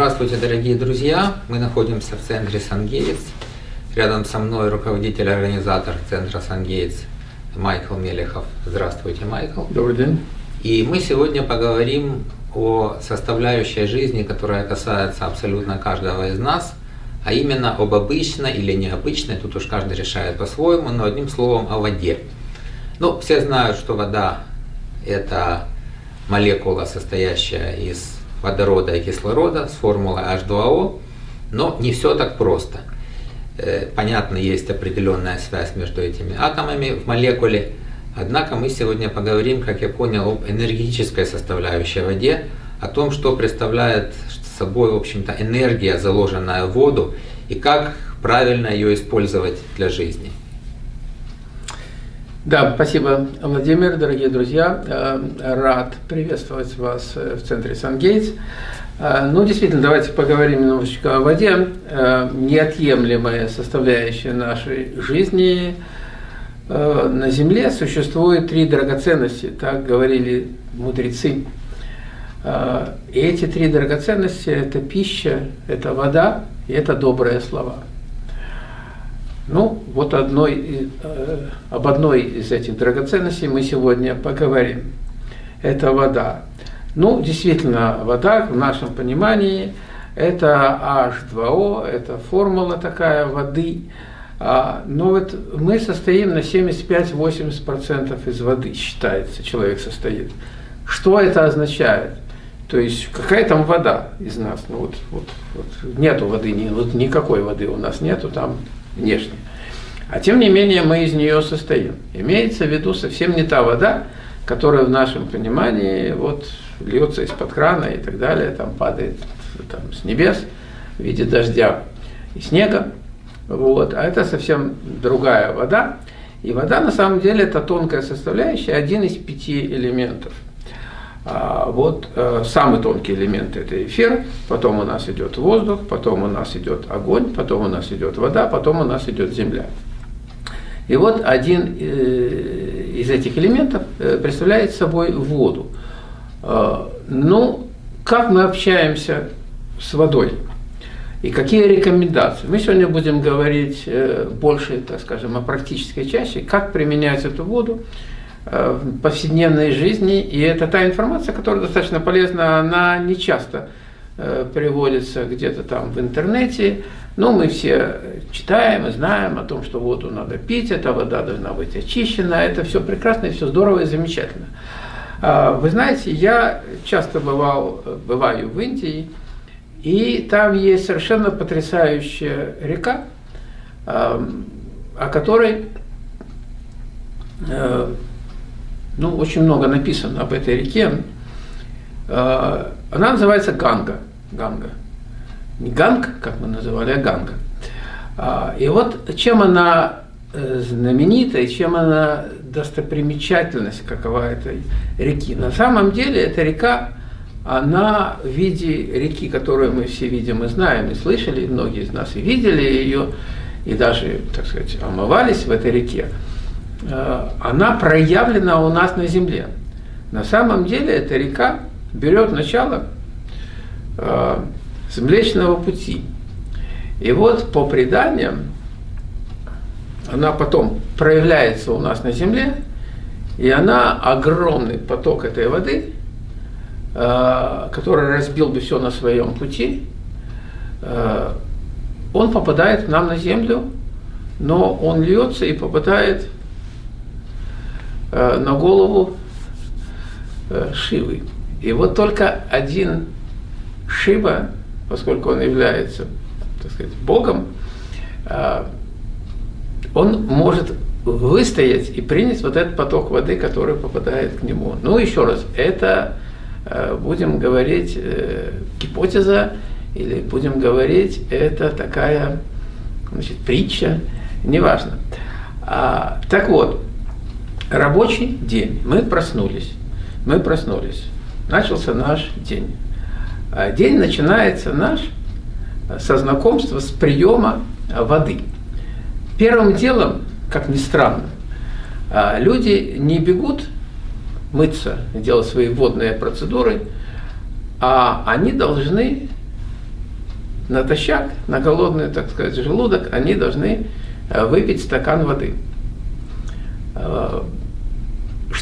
Здравствуйте, дорогие друзья! Мы находимся в центре Сангейтс. Рядом со мной руководитель-организатор центра Сангейтс Майкл Мелехов. Здравствуйте, Майкл. Добрый день. И мы сегодня поговорим о составляющей жизни, которая касается абсолютно каждого из нас, а именно об обычной или необычной, тут уж каждый решает по-своему, но одним словом о воде. Ну, все знают, что вода – это молекула, состоящая из водорода и кислорода с формулой H2O, но не все так просто. Э, понятно, есть определенная связь между этими атомами в молекуле, однако мы сегодня поговорим, как я понял, об энергетической составляющей воде, о том, что представляет собой, в общем-то, энергия, заложенная в воду, и как правильно ее использовать для жизни. Да, спасибо, Владимир, дорогие друзья. Э, рад приветствовать вас э, в центре Сангейтс. Э, ну, действительно, давайте поговорим немножечко о воде. Неотъемлемая составляющая нашей жизни. На Земле существует три драгоценности, так говорили мудрецы. И эти три драгоценности – это пища, это вода и это добрые слова – ну, вот одной, э, об одной из этих драгоценностей мы сегодня поговорим. Это вода. Ну, действительно, вода в нашем понимании это H2O, это формула такая воды. А, но вот мы состоим на 75-80% из воды, считается, человек состоит. Что это означает? То есть какая там вода из нас? Ну вот, вот, вот нету воды, вот никакой воды у нас нету там внешне. А тем не менее мы из нее состоим. Имеется в виду совсем не та вода, которая в нашем понимании вот льется из-под крана и так далее, там падает там, с небес в виде дождя и снега. Вот. А это совсем другая вода. И вода на самом деле это тонкая составляющая, один из пяти элементов. А вот э, самый тонкий элемент это эфир, потом у нас идет воздух, потом у нас идет огонь, потом у нас идет вода, потом у нас идет земля. И вот один э, из этих элементов э, представляет собой воду. Ну, как мы общаемся с водой? И какие рекомендации? Мы сегодня будем говорить больше, так скажем, о практической части, как применять эту воду, в повседневной жизни, и это та информация, которая достаточно полезна, она не часто э, приводится где-то там в интернете, но мы все читаем и знаем о том, что воду надо пить, эта вода должна быть очищена, это все прекрасно и все здорово и замечательно. А, вы знаете, я часто бывал, бываю в Индии, и там есть совершенно потрясающая река, о которой э, ну, очень много написано об этой реке. А, она называется Ганга. Ганга. Не Ганг, как мы называли, а Ганга. А, и вот чем она э, знаменита и чем она достопримечательность какова этой реки. На самом деле эта река, она в виде реки, которую мы все видим и знаем, и слышали, многие из нас и видели ее, и даже, так сказать, омывались в этой реке. Э, она проявлена у нас на Земле. На самом деле эта река берет начало э, с Млечного Пути. И вот по преданиям, она потом проявляется у нас на Земле, и она огромный поток этой воды, э, который разбил бы все на своем пути, он попадает нам на Землю, но он льется и попадает Э, на голову э, Шивы. И вот только один Шива, поскольку он является, так сказать, Богом, э, он может выстоять и принять вот этот поток воды, который попадает к нему. Ну, еще раз, это, будем говорить, гипотеза, или будем говорить, это такая, значит, притча, неважно. А, так вот, Рабочий день. Мы проснулись. Мы проснулись. Начался наш день. А день начинается наш со знакомства с приема воды. Первым делом, как ни странно, а, люди не бегут мыться, делать свои водные процедуры, а они должны натощак, на голодный, так сказать, желудок, они должны выпить стакан воды.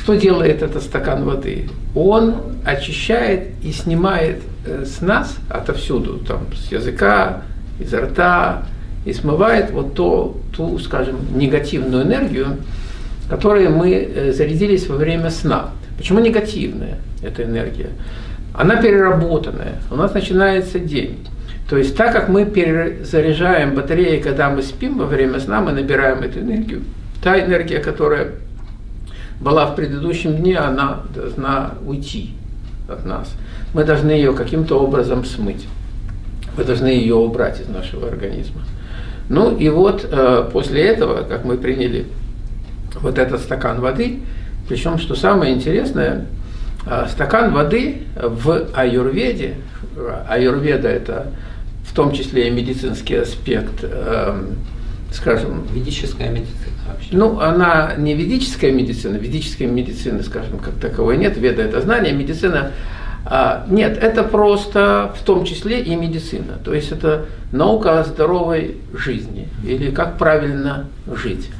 Э, что делает этот стакан воды? Он очищает и снимает э, с нас отовсюду, там, с языка, изо рта, и смывает вот то, ту, скажем, негативную энергию, которой мы зарядились во время сна. Почему негативная эта энергия? Она переработанная, у нас начинается день. То есть так как мы перезаряжаем батареи, когда мы спим во время сна, мы набираем эту энергию. Та энергия, которая была в предыдущем дне, она должна уйти от нас. Мы должны ее каким-то образом смыть. Мы должны ее убрать из нашего организма. Ну и вот э, после этого, как мы приняли вот этот стакан воды, причем, что самое интересное, э, стакан воды в аюрведе, аюрведа это в том числе и медицинский аспект, эм, скажем... Ведическая медицина вообще. Ну, она не ведическая медицина, ведической медицины, скажем, как таковой нет, веда это знание, медицина... А, нет, это просто в том числе и медицина. То есть это наука о здоровой жизни или как правильно жить.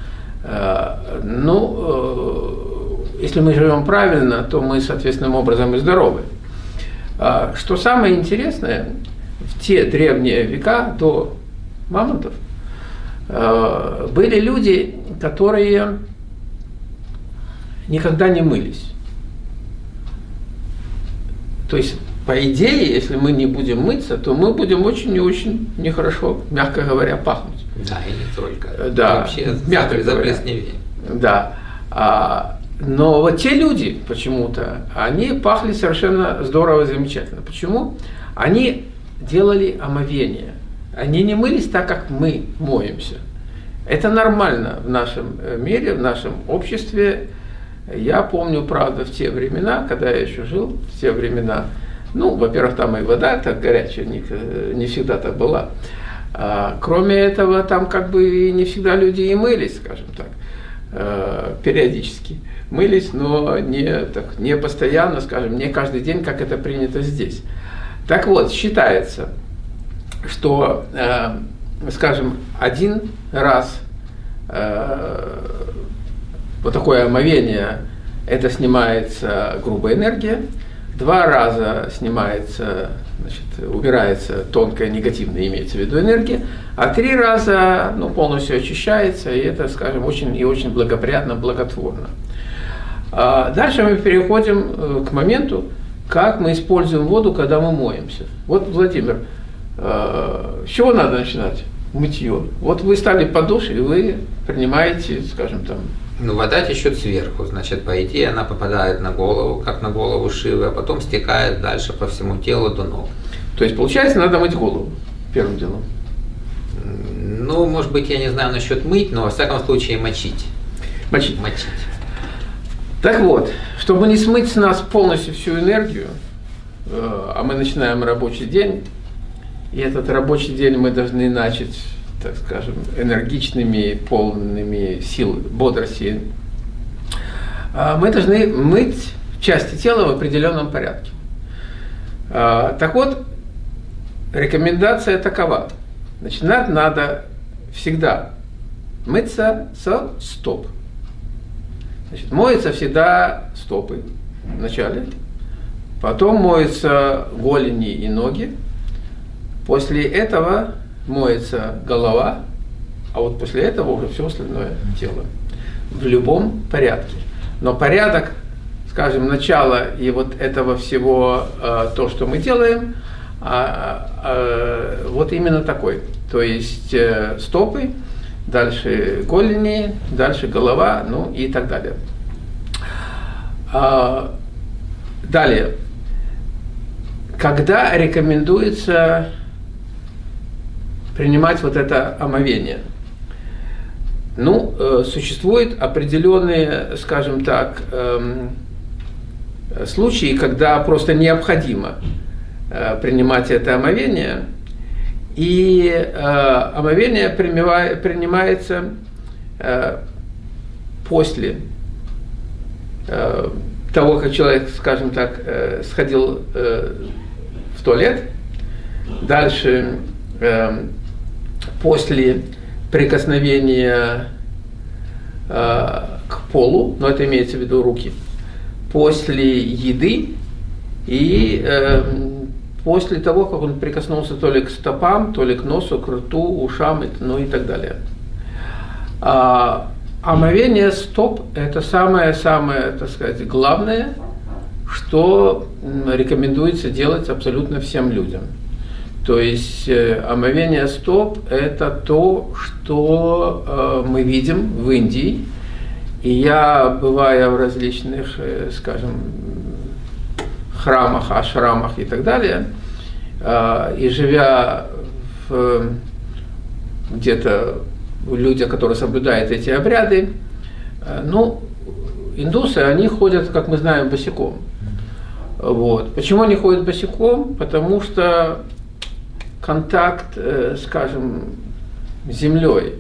А, ну, э, если мы живем правильно, то мы соответственным образом и здоровы. А, что самое интересное, в те древние века до мамонтов были люди, которые никогда не мылись. То есть, по идее, если мы не будем мыться, то мы будем очень и очень нехорошо, мягко говоря, пахнуть. Да, и не только. Э, да, Вообще мягко заплесневее. Да. А, но вот те люди почему-то, они пахли совершенно здорово, замечательно. Почему? Они делали омовение. Они не мылись так, как мы моемся. Это нормально в нашем э, мире, в нашем обществе. Я помню, правда, в те времена, когда я еще жил, в те времена, ну, во-первых, там и вода так горячая не, э, не всегда так была. А, кроме этого, там как бы не всегда люди и мылись, скажем так, э, периодически. Мылись, но не, так, не постоянно, скажем, не каждый день, как это принято здесь. Так вот, считается, что, э, скажем, один раз э, вот такое омовение, это снимается грубая энергия, два раза снимается, значит, убирается тонкая негативная, имеется в виду энергия, а три раза ну, полностью очищается, и это, скажем, очень и очень благоприятно, благотворно. А дальше мы переходим э, к моменту, как мы используем воду, когда мы моемся. Вот, Владимир, э, с чего надо начинать мытье? Вот вы стали под душ, и вы принимаете, скажем, там... Ну, вода течет сверху, значит, по идее, она попадает на голову, как на голову Шивы, а потом стекает дальше по всему телу до ног. То есть, получается, надо мыть голову первым делом? Ну, может быть, я не знаю насчет мыть, но, во всяком случае, мочить. Мочить. Мочить. Так вот, чтобы не смыть с нас полностью всю энергию, э, а мы начинаем рабочий день, и этот рабочий день мы должны начать, так скажем, энергичными, полными сил, бодрости, а мы должны мыть части тела в определенном порядке. А, так вот, рекомендация такова. Начинать надо всегда мыться со стоп. Значит, моются всегда стопы вначале, потом моются голени и ноги, после этого моется голова, а вот после этого уже все остальное тело. В любом порядке. Но порядок, скажем, начала и вот этого всего, э, то, что мы делаем, а, а, вот именно такой. То есть э, стопы, дальше голени, дальше голова, ну и так далее. А, далее. Когда рекомендуется принимать вот это омовение? Ну, э, существуют определенные, скажем так, эм, случаи, когда просто необходимо э, принимать это омовение – и э, омовение принимается э, после э, того, как человек, скажем так, э, сходил э, в туалет. Дальше э, после прикосновения э, к полу, но это имеется в виду руки, после еды и э, после того, как он прикоснулся то ли к стопам, то ли к носу, к рту, ушам, ну и так далее. А, омовение стоп – это самое-самое, так сказать, главное, что рекомендуется делать абсолютно всем людям. То есть э, омовение стоп – это то, что э, мы видим в Индии. И я, бывая в различных, э, скажем, храмах, ашрамах и так далее, и живя где-то люди, которые соблюдают эти обряды, ну, индусы, они ходят, как мы знаем, босиком. Вот. Почему они ходят босиком? Потому что контакт, э, скажем, с землей,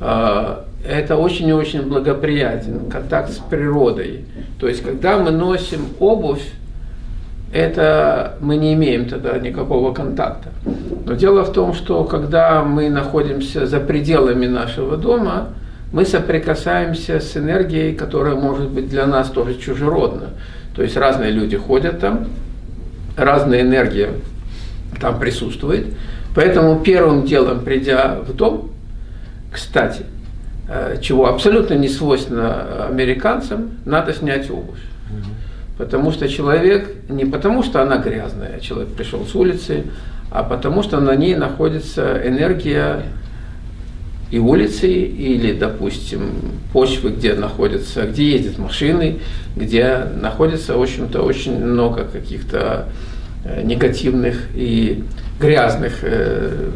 э, это очень и очень благоприятен, контакт с природой. То есть, когда мы носим обувь, это мы не имеем тогда никакого контакта. Но дело в том, что когда мы находимся за пределами нашего дома, мы соприкасаемся с энергией, которая может быть для нас тоже чужеродна. То есть разные люди ходят там, разная энергия там присутствует. Поэтому первым делом, придя в дом, кстати, э, чего абсолютно не свойственно американцам, надо снять обувь. Потому что человек, не потому что она грязная, человек пришел с улицы, а потому что на ней находится энергия и улицы, или, допустим, почвы, где находятся, где ездят машины, где находится, в общем-то, очень много каких-то негативных и грязных э,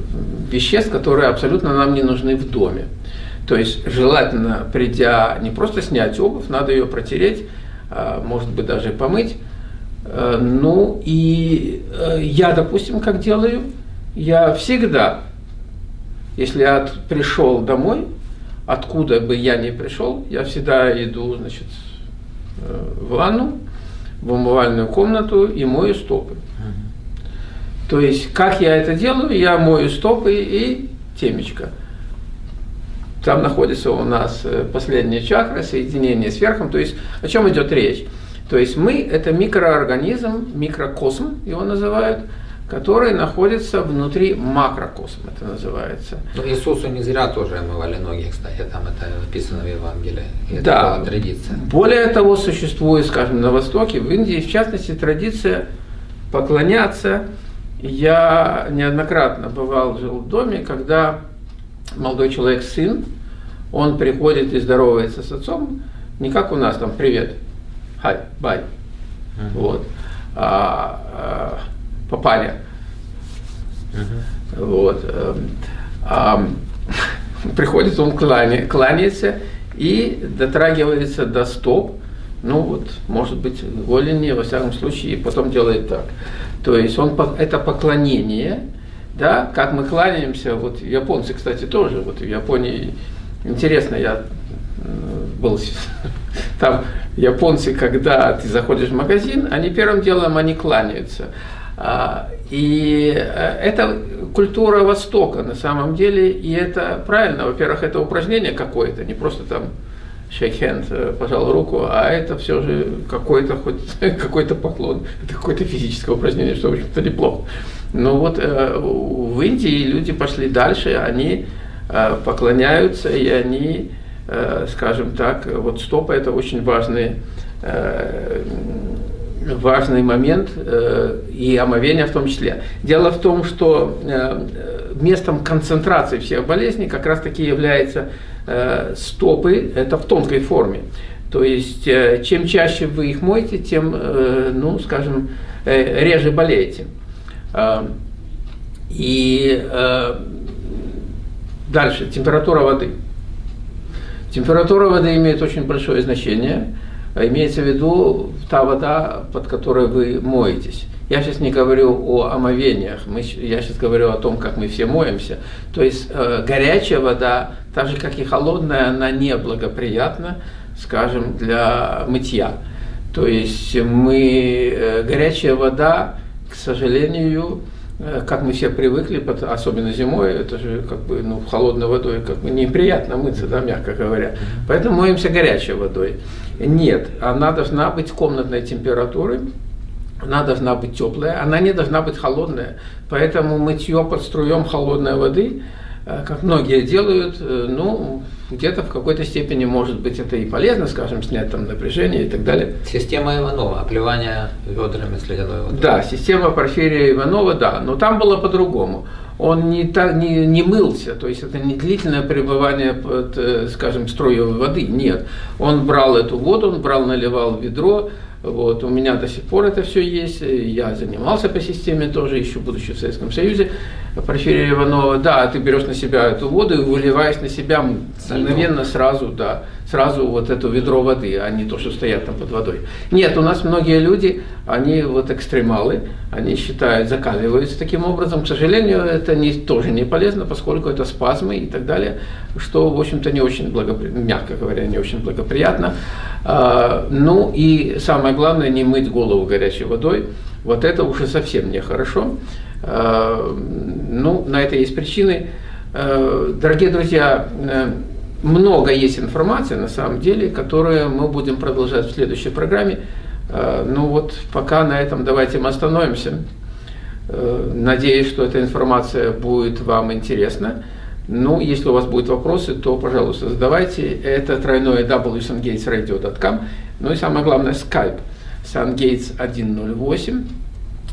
веществ, которые абсолютно нам не нужны в доме. То есть желательно, придя, не просто снять обувь, надо ее протереть, а, может быть, даже помыть. Э, ну и я, допустим, как делаю, я всегда если я пришел домой, откуда бы я ни пришел, я всегда иду, значит, э, в ванну, в умывальную комнату и мою стопы. То есть, как я это делаю, я мою стопы и темечко. Там находится у нас э, последняя чакра, соединение с верхом. То есть, о чем идет речь? То есть, мы – это микроорганизм, микрокосм его называют – который находится внутри макрокосма, это называется. Ну, Иисусу не зря тоже омывали ноги, кстати, там это написано в Евангелии. Это да. была традиция. Более того, существует, скажем, на Востоке, в Индии, в частности, традиция поклоняться. Я неоднократно бывал, жил в доме, когда молодой человек, сын, он приходит и здоровается с отцом, не как у нас там «привет», «хай», «бай», uh-huh. вот, а, а попали. Uh-huh. Вот. Эм, а, приходится он кланя, кланяется и дотрагивается до стоп, ну вот, может быть, голени, во всяком случае, потом делает так. То есть он, это поклонение, да, как мы кланяемся, вот японцы, кстати, тоже, вот в Японии, интересно, я был там японцы, когда ты заходишь в магазин, они первым делом, они кланяются. А, и э, это культура Востока на самом деле, и это правильно. Во-первых, это упражнение какое-то, не просто там shake э, пожал руку, а это все же какой-то хоть какой-то поклон, это какое-то физическое упражнение, что в общем-то неплохо. Но вот э, в Индии люди пошли дальше, они поклоняются, и они, скажем так, вот стопа это очень важный важный момент, э, и омовение в том числе. Дело в том, что э, местом концентрации всех болезней как раз таки является э, стопы, это в тонкой форме. То есть, чем чаще вы их моете, тем, ну, скажем, реже болеете. И дальше, температура воды. Температура воды имеет очень большое значение. А имеется в виду та вода, под которой вы моетесь. Я сейчас не говорю о омовениях, мы, я сейчас говорю о том, как мы все моемся. То есть э, горячая вода, так же как и холодная, она неблагоприятна, скажем, для мытья. То есть мы, э, горячая вода, к сожалению, э, как мы все привыкли, особенно зимой, это же как бы ну, холодной водой как бы неприятно мыться, да, мягко говоря. Поэтому моемся горячей водой. Нет, она должна быть комнатной температуры, она должна быть теплая, она не должна быть холодная. Поэтому мытье под струем холодной воды, э, как многие делают, э, ну, где-то в какой-то степени, может быть, это и полезно, скажем, снять там напряжение и так далее. Система Иванова, оплевание ведрами с ледяной водой. Да, система Порфирия Иванова, да, но там было по-другому. Он не, та- не, не мылся, то есть это не длительное пребывание под, э, скажем, струей воды, нет. Он брал эту воду, он брал, наливал в ведро, вот, у меня до сих пор это все есть, я занимался по системе тоже, еще будучи в Советском Союзе, Порфирия Иванова, да, ты берешь на себя эту воду и выливаешь на себя мгновенно сразу, да, сразу вот это ведро воды, а не то, что стоят там под водой. Нет, у нас многие люди, они вот экстремалы, они считают, закаливаются таким образом. К сожалению, это не, тоже не полезно, поскольку это спазмы и так далее, что, в общем-то, не очень благоприятно, мягко говоря, не очень благоприятно. А, ну и самое главное, не мыть голову горячей водой. Вот это уже совсем нехорошо. А, ну, на это есть причины. Э, Дорогие друзья, э, много есть информации, на самом деле, которую мы будем продолжать в следующей программе. Э, ну вот, пока на этом давайте мы остановимся. Э, надеюсь, что эта информация будет вам интересна. Ну, если у вас будут вопросы, то, пожалуйста, задавайте. Это тройное www.sungatesradio.com. Ну и самое главное, Skype. sungates108.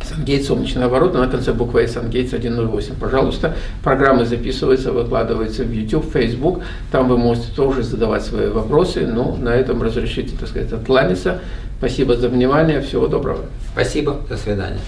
Сангейтс «Солнечный оборот», на конце буква «С» Сангейтс 108. Пожалуйста, программы записываются, выкладываются в YouTube, Facebook. Там вы можете тоже задавать свои вопросы. Ну, на этом разрешите, так сказать, откланяться. Спасибо за внимание. Всего доброго. Спасибо. До свидания.